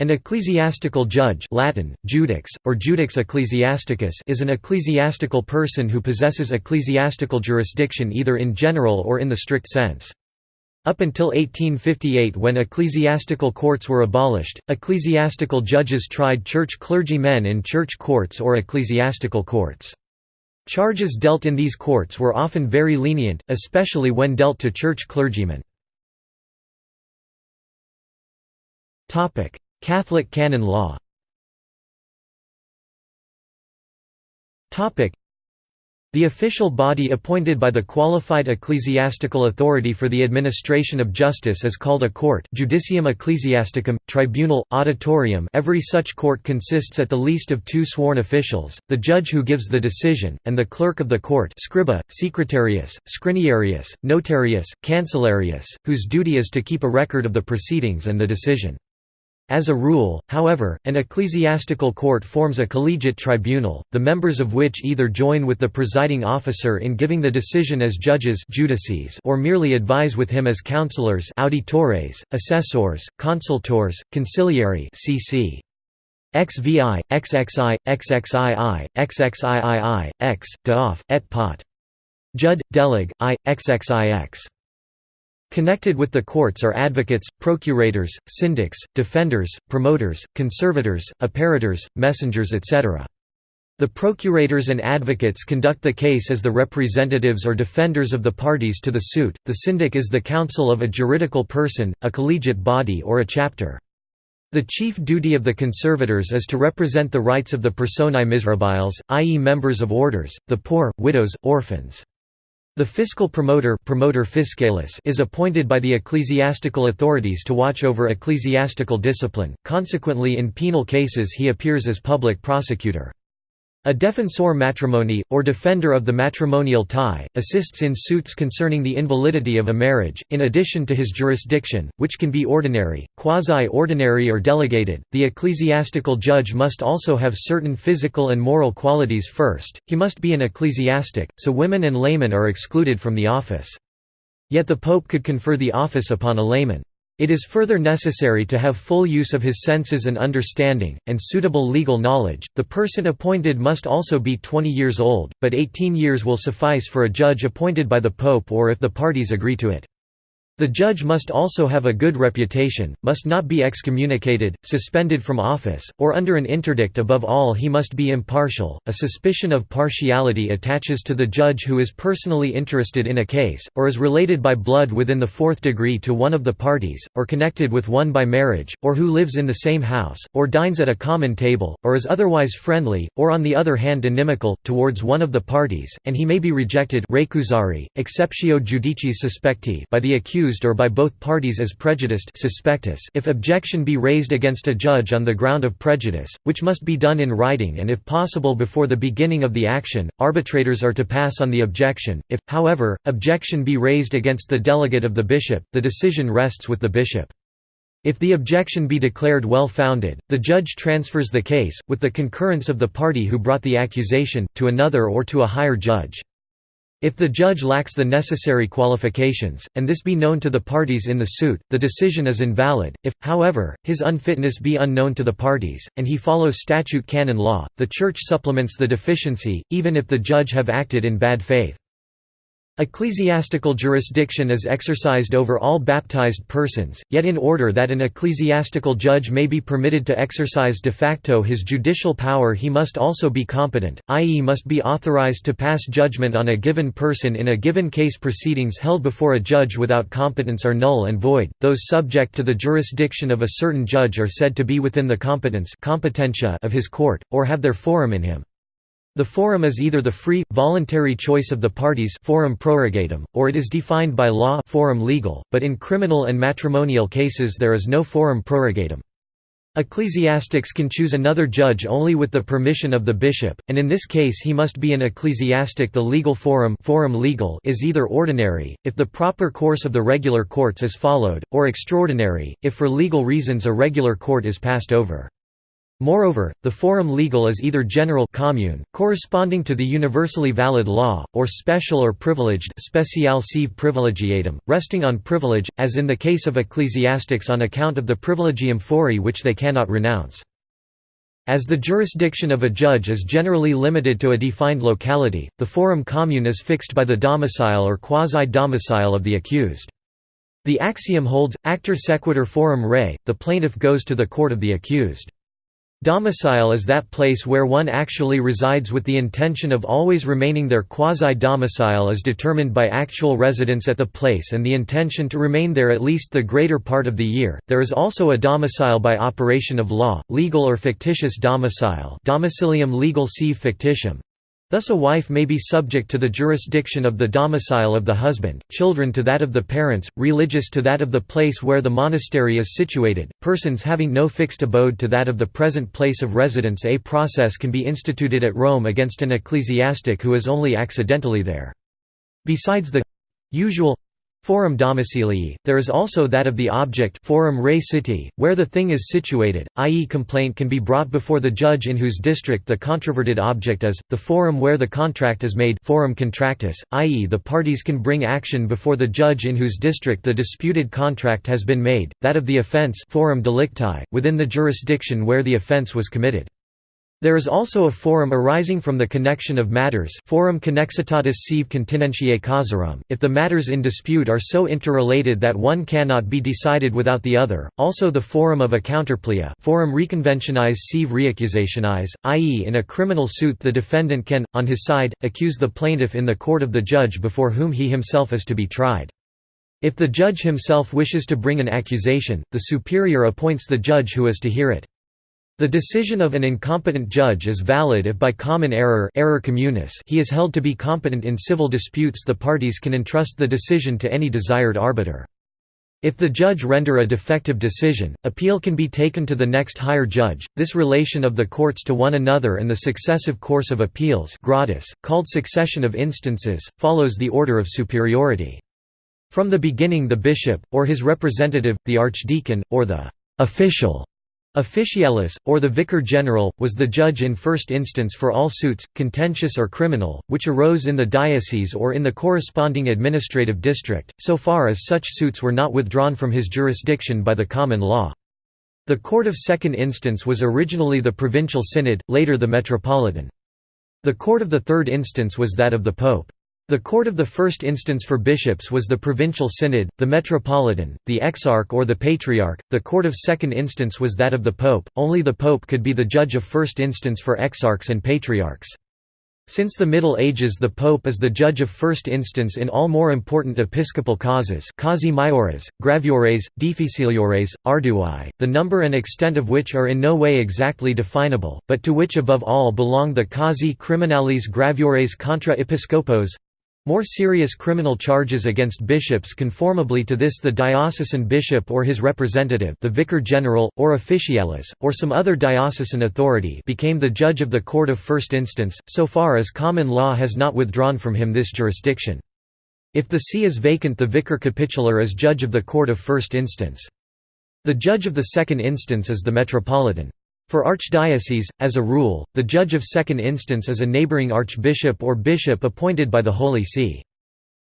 An ecclesiastical judge Latin, judex, or judex ecclesiasticus is an ecclesiastical person who possesses ecclesiastical jurisdiction either in general or in the strict sense. Up until 1858 when ecclesiastical courts were abolished, ecclesiastical judges tried church clergymen in church courts or ecclesiastical courts. Charges dealt in these courts were often very lenient, especially when dealt to church clergymen. Catholic canon law. The official body appointed by the qualified ecclesiastical authority for the administration of justice is called a court judicium ecclesiasticum, tribunal, auditorium. Every such court consists at the least of two sworn officials, the judge who gives the decision, and the clerk of the court scriba, secretarius, scriniarius, notarius, cancellarius, whose duty is to keep a record of the proceedings and the decision. As a rule, however, an ecclesiastical court forms a collegiate tribunal, the members of which either join with the presiding officer in giving the decision as judges judices or merely advise with him as counselors auditores, assessors, consultors, conciliari cc. XVI, XXI, XXII, XXIII, X, de et pot. Jud, delig, I, XXIX. Connected with the courts are advocates, procurators, syndics, defenders, promoters, conservators, apparitors, messengers etc. The procurators and advocates conduct the case as the representatives or defenders of the parties to the suit. The syndic is the counsel of a juridical person, a collegiate body or a chapter. The chief duty of the conservators is to represent the rights of the personae miserabiles, i.e. members of orders, the poor, widows, orphans. The fiscal promoter, promotor fiscalis is appointed by the ecclesiastical authorities to watch over ecclesiastical discipline, consequently in penal cases he appears as public prosecutor. A defensor matrimonii, or defender of the matrimonial tie, assists in suits concerning the invalidity of a marriage, in addition to his jurisdiction, which can be ordinary, quasi-ordinary or delegated. The ecclesiastical judge must also have certain physical and moral qualities first, he must be an ecclesiastic, so women and laymen are excluded from the office. Yet the pope could confer the office upon a layman. It is further necessary to have full use of his senses and understanding, and suitable legal knowledge. The person appointed must also be 20 years old, but 18 years will suffice for a judge appointed by the Pope or if the parties agree to it. The judge must also have a good reputation, must not be excommunicated, suspended from office, or under an interdict above all he must be impartial. A suspicion of partiality attaches to the judge who is personally interested in a case, or is related by blood within the fourth degree to one of the parties, or connected with one by marriage, or who lives in the same house, or dines at a common table, or is otherwise friendly, or on the other hand inimical, towards one of the parties, and he may be rejected by the accused accused or by both parties as prejudiced suspectus if objection be raised against a judge on the ground of prejudice, which must be done in writing and if possible before the beginning of the action, arbitrators are to pass on the objection. If, however, objection be raised against the delegate of the bishop, the decision rests with the bishop. If the objection be declared well founded, the judge transfers the case, with the concurrence of the party who brought the accusation, to another or to a higher judge. If the judge lacks the necessary qualifications, and this be known to the parties in the suit, the decision is invalid. If, however, his unfitness be unknown to the parties, and he follows statute canon law, the Church supplements the deficiency, even if the judge have acted in bad faith. Ecclesiastical jurisdiction is exercised over all baptized persons, yet in order that an ecclesiastical judge may be permitted to exercise de facto his judicial power he must also be competent, i.e. must be authorized to pass judgment on a given person in a given case proceedings held before a judge without competence are null and void, those subject to the jurisdiction of a certain judge are said to be within the competence competentia of his court, or have their forum in him. The forum is either the free, voluntary choice of the parties forum prorogatum, or it is defined by law forum legal, but in criminal and matrimonial cases there is no forum prorogatum. Ecclesiastics can choose another judge only with the permission of the bishop, and in this case he must be an ecclesiastic the legal forum, forum legal is either ordinary, if the proper course of the regular courts is followed, or extraordinary, if for legal reasons a regular court is passed over. Moreover, the forum legal is either general commune, corresponding to the universally valid law, or special or privileged speciale sive privilegiatum, resting on privilege, as in the case of ecclesiastics on account of the privilegium fori which they cannot renounce. As the jurisdiction of a judge is generally limited to a defined locality, the forum commune is fixed by the domicile or quasi-domicile of the accused. The axiom holds, actor sequitur forum rei, the plaintiff goes to the court of the accused. Domicile is that place where one actually resides with the intention of always remaining there. Quasi-domicile is determined by actual residence at the place and the intention to remain there at least the greater part of the year. There is also a domicile by operation of law, legal or fictitious domicile. Domicilium legal sive fictitium, Thus a wife may be subject to the jurisdiction of the domicile of the husband, children to that of the parents, religious to that of the place where the monastery is situated, persons having no fixed abode to that of the present place of residence A process can be instituted at Rome against an ecclesiastic who is only accidentally there. Besides the usual Forum domicilii, there is also that of the object forum rei citi, where the thing is situated, i.e. complaint can be brought before the judge in whose district the controverted object is, the forum where the contract is made forum contractus, i.e. the parties can bring action before the judge in whose district the disputed contract has been made, that of the offence forum delicti, within the jurisdiction where the offence was committed. There is also a forum arising from the connection of matters forum connexitatis sive continentiae causarum, if the matters in dispute are so interrelated that one cannot be decided without the other, also the forum of a counterplea forum reconventionis sive reaccusationis, i.e. in a criminal suit the defendant can, on his side, accuse the plaintiff in the court of the judge before whom he himself is to be tried. If the judge himself wishes to bring an accusation, the superior appoints the judge who is to hear it. The decision of an incompetent judge is valid if by common error, error communis he is held to be competent in civil disputes the parties can entrust the decision to any desired arbiter. If the judge render a defective decision, appeal can be taken to the next higher judge. This relation of the courts to one another and the successive course of appeals gradus, called succession of instances, follows the order of superiority. From the beginning the bishop, or his representative, the archdeacon, or the official Officialis, or the vicar general, was the judge in first instance for all suits, contentious or criminal, which arose in the diocese or in the corresponding administrative district, so far as such suits were not withdrawn from his jurisdiction by the common law. The court of second instance was originally the provincial synod, later the metropolitan. The court of the third instance was that of the pope. The court of the first instance for bishops was the provincial synod, the metropolitan, the exarch or the patriarch, the court of second instance was that of the pope, only the pope could be the judge of first instance for exarchs and patriarchs. Since the Middle Ages the pope is the judge of first instance in all more important episcopal causes causi maiores, graviores, difficiliores, ardui, the number and extent of which are in no way exactly definable, but to which above all belong the causi criminalis graviores contra episcopos, more serious criminal charges against bishops conformably to this the diocesan bishop or his representative the vicar general, or officialis, or some other diocesan authority became the judge of the court of first instance, so far as common law has not withdrawn from him this jurisdiction. If the see is vacant the vicar capitular is judge of the court of first instance. The judge of the second instance is the metropolitan. For archdiocese, as a rule, the judge of second instance is a neighboring archbishop or bishop appointed by the Holy See.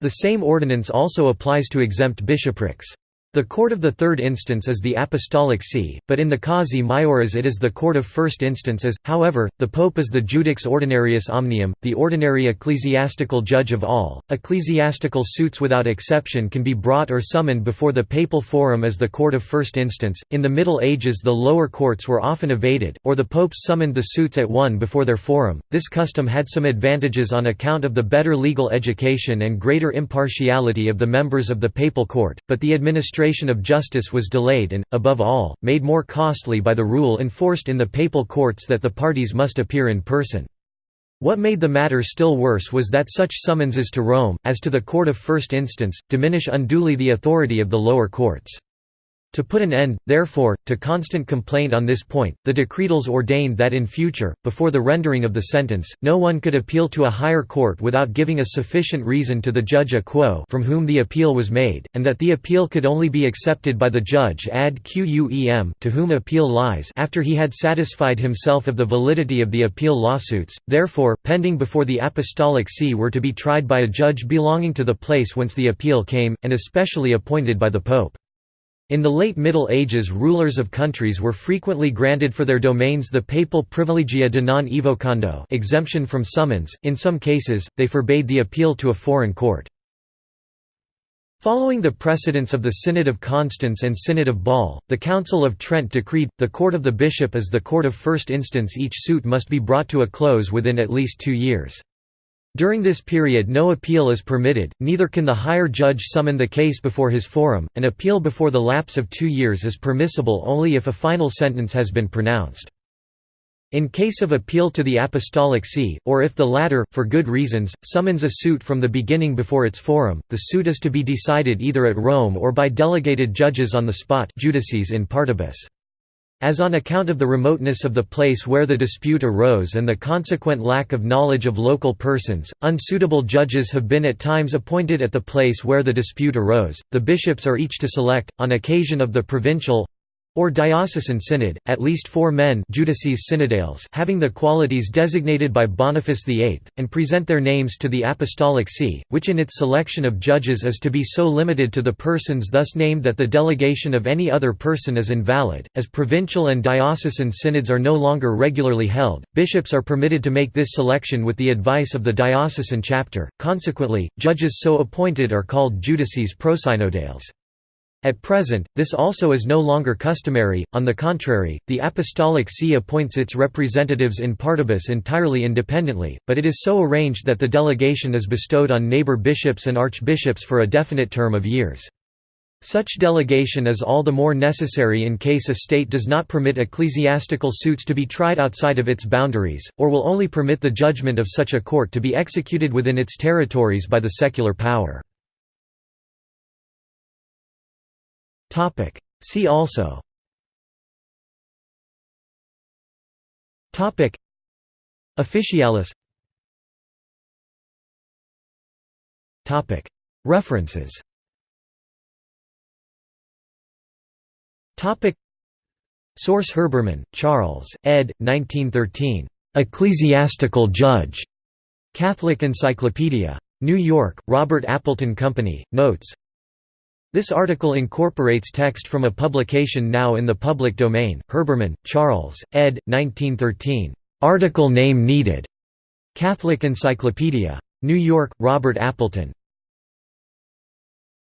The same ordinance also applies to exempt bishoprics. The court of the third instance is the apostolic see, but in the causi maiores it is the court of first instances. However, the pope is the judex ordinarius omnium, the ordinary ecclesiastical judge of all. Ecclesiastical suits without exception can be brought or summoned before the papal forum as the court of first instance. In the Middle Ages, the lower courts were often evaded, or the popes summoned the suits at one before their forum. This custom had some advantages on account of the better legal education and greater impartiality of the members of the papal court, but the administration administration of justice was delayed and, above all, made more costly by the rule enforced in the papal courts that the parties must appear in person. What made the matter still worse was that such summonses to Rome, as to the court of first instance, diminish unduly the authority of the lower courts. To put an end, therefore, to constant complaint on this point, the decretals ordained that in future, before the rendering of the sentence, no one could appeal to a higher court without giving a sufficient reason to the judge a quo from whom the appeal was made, and that the appeal could only be accepted by the judge ad quem to whom appeal lies after he had satisfied himself of the validity of the appeal lawsuits, therefore, pending before the Apostolic See were to be tried by a judge belonging to the place whence the appeal came, and especially appointed by the Pope. In the late Middle Ages rulers of countries were frequently granted for their domains the papal privilegia de non evocando exemption from summons, in some cases, they forbade the appeal to a foreign court. Following the precedents of the Synod of Constance and Synod of Bâle, the Council of Trent decreed, the court of the bishop is the court of first instance each suit must be brought to a close within at least two years. During this period no appeal is permitted, neither can the higher judge summon the case before his forum. An appeal before the lapse of two years is permissible only if a final sentence has been pronounced. In case of appeal to the Apostolic See, or if the latter, for good reasons, summons a suit from the beginning before its forum, the suit is to be decided either at Rome or by delegated judges on the spot judices in partibus. As on account of the remoteness of the place where the dispute arose and the consequent lack of knowledge of local persons, unsuitable judges have been at times appointed at the place where the dispute arose. The bishops are each to select, on occasion of the provincial or diocesan synod, at least four men judices synodales having the qualities designated by Boniface VIII, and present their names to the Apostolic See, which in its selection of judges is to be so limited to the persons thus named that the delegation of any other person is invalid. As provincial and diocesan synods are no longer regularly held, bishops are permitted to make this selection with the advice of the diocesan chapter, consequently, judges so appointed are called judices prosynodales. At present, this also is no longer customary, on the contrary, the Apostolic See appoints its representatives in partibus entirely independently, but it is so arranged that the delegation is bestowed on neighbor bishops and archbishops for a definite term of years. Such delegation is all the more necessary in case a state does not permit ecclesiastical suits to be tried outside of its boundaries, or will only permit the judgment of such a court to be executed within its territories by the secular power. Topic. See also. Topic. Officialis. Topic. References. Topic. Source Herbermann, Charles, ed. 1913. Ecclesiastical Judge. Catholic Encyclopedia. New York, Robert Appleton Company, Notes this article incorporates text from a publication now in the public domain, Herbermann, Charles, ed. 1913. Article name needed. Catholic Encyclopedia. New York, Robert Appleton.